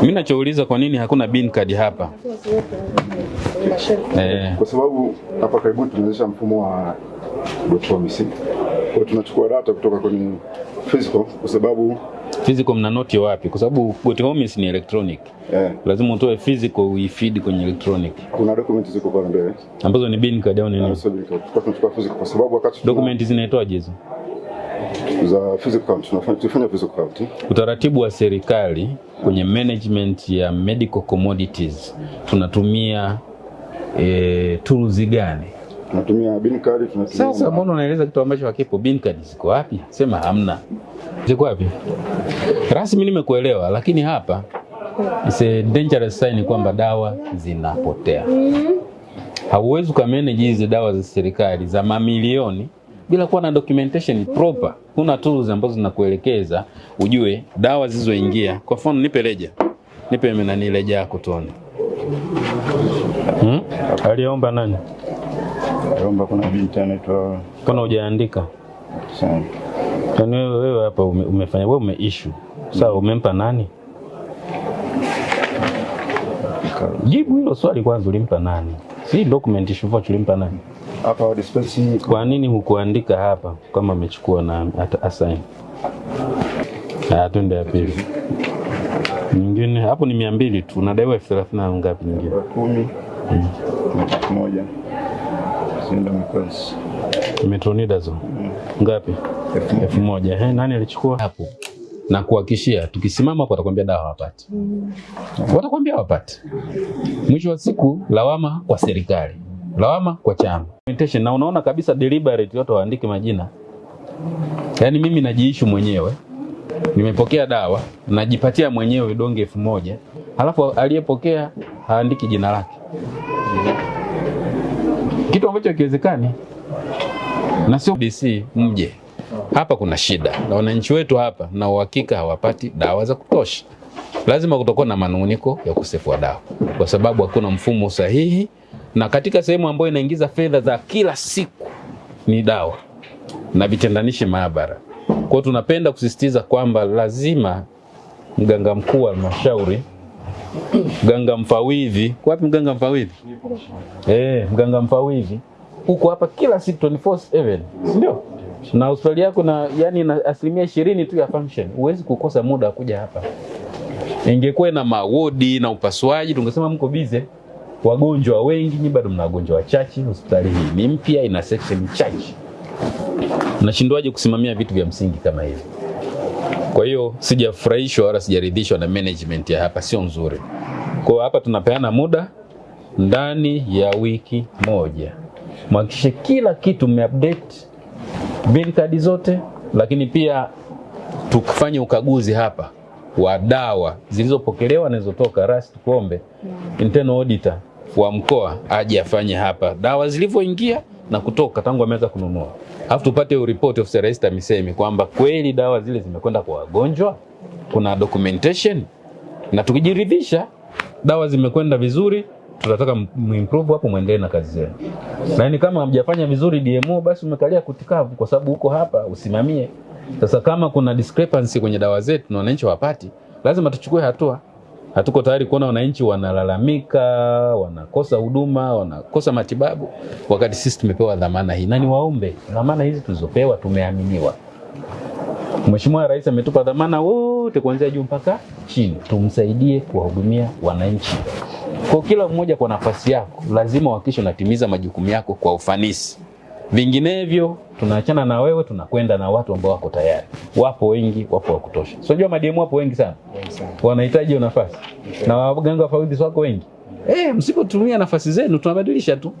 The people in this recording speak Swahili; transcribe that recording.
Mimi nachouliza kwa nini hakuna bin card hapa? Eh, kwa sababu hapa karibuni tunaanzisha mfumo wa Botomics. Kwa tunachukua data kutoka kwenye physical kwa sababu physical mna noti wapi? Kwa sababu Homes ni electronic. eh, Lazima utoe physical uifeed kwenye electronic. kuna document ziko pale mbele Ambazo ni bin card au ni nini? So, tulikuwa tunachukua physical kwa sababu wakati Document zinaitwaje hizo? Za physical count tunafanya tufanya physical count Utaratibu wa serikali kwenye management ya medical commodities tunatumia e, tools gani? tunatumia bin card tunatumia Sasa mbona unaeleza kitu ambacho hakipo? Bin card ziko wapi? Sema hamna. Ziko wapi? Rasmi nimekuelewa, lakini hapa it's a dangerous sign kwamba dawa zinapotea. Hauwezi ukamanage hizi dawa za serikali za mamilioni bila kuwa na documentation proper. Kuna tools ambazo zinakuelekeza ujue dawa zilizoingia. Kwa mfano, nipe leja, nipe nani leja yako tuone. Hmm? Aliomba nani? Aliomba kuna binti anaitwa Kuna hujaandika? sana Yaani wewe wewe hapa ume, umefanya wewe umeissue. Sawa, umempa nani? Jibu hilo swali kwanza, ulimpa nani? Si document issue tulimpa ulimpa nani? hapa dispensi Kwa nini hukuandika hapa kama amechukua na at assign? Ah, twende ya pili. Nyingine hapo ni mia mbili tu, unadaiwa elfu thelathini na ngapi nyingine? kumi elfu moja Sinda Mikosi Metronidazole ngapi? elfu moja. Eh, nani alichukua hapo? Na kuhakishia tukisimama hapo watakwambia dawa hawapati, watakwambia hawapati. Mwisho wa siku lawama kwa serikali, lawama kwa chama. Na unaona kabisa deliberate watu waandike majina. Yaani mimi najiishu mwenyewe, nimepokea dawa, najipatia mwenyewe donge elfu moja halafu aliyepokea haandiki jina lake, kitu ambacho hakiwezekani na sio DC mje hapa. Kuna shida na wananchi wetu hapa, na uhakika hawapati dawa za kutosha. Lazima kutakuwa na manunguniko ya ukosefu wa dawa, kwa sababu hakuna mfumo sahihi, na katika sehemu ambayo inaingiza fedha za kila siku ni dawa na vitendanishi maabara. Kwa hiyo tunapenda kusisitiza kwamba lazima mganga mkuu wa halmashauri, mganga mfawidhi, wapi mganga mfawidhi? Eh, mganga mfawidhi huko hapa kila siku 24/7, si ndio? Na hospitali yako na yani na asilimia ishirini tu ya function, huwezi kukosa muda wa kuja hapa. Ingekuwa na mawodi na upasuaji, tungesema mko bize, wagonjwa wengi, nyi bado mna wagonjwa wachache. Hospitali hii ni mpya, ina section chache, nashindwaje kusimamia vitu vya msingi kama hivi? Kwa hiyo sijafurahishwa wala sijaridhishwa na management ya hapa, sio nzuri. Kwa hapa tunapeana muda ndani ya wiki moja, mhakikishe kila kitu mmeupdate bill kadi zote, lakini pia tukifanye ukaguzi hapa wa dawa zilizopokelewa na zilizotoka. Rasi tukuombe internal auditor wa mkoa aje afanye hapa dawa zilivyoingia na kutoka tangu ameweza kununua, afu tupate report of Rais TAMISEMI kwamba kweli dawa zile zimekwenda kwa wagonjwa, kuna documentation, na tukijiridhisha dawa zimekwenda vizuri, tutataka muimprove hapo, muendelee na kazi zenu. Lakini kama hamjafanya vizuri DMO, basi umekalia kutikavu, kwa sababu uko hapa usimamie. Sasa kama kuna discrepancy kwenye dawa zetu na wananchi wapati, lazima tuchukue hatua. Hatuko tayari kuona wananchi wanalalamika, wanakosa huduma, wanakosa matibabu, wakati sisi tumepewa dhamana hii. Na niwaombe, dhamana hizi tulizopewa tumeaminiwa. Mheshimiwa Rais ametupa dhamana wote kuanzia juu mpaka chini, tumsaidie kuwahudumia wananchi. Kwa kila mmoja kwa nafasi yako, lazima uhakikishe unatimiza majukumu yako kwa ufanisi. Vinginevyo tunaachana na wewe, tunakwenda na watu ambao wako tayari. Wapo wengi, wapo wa kutosha. So, unajua madiemu wapo wengi sana, wanahitaji hiyo nafasi, na waganga wafawidhi wako wengi. Eh, msipotumia nafasi zenu tunabadilisha tu.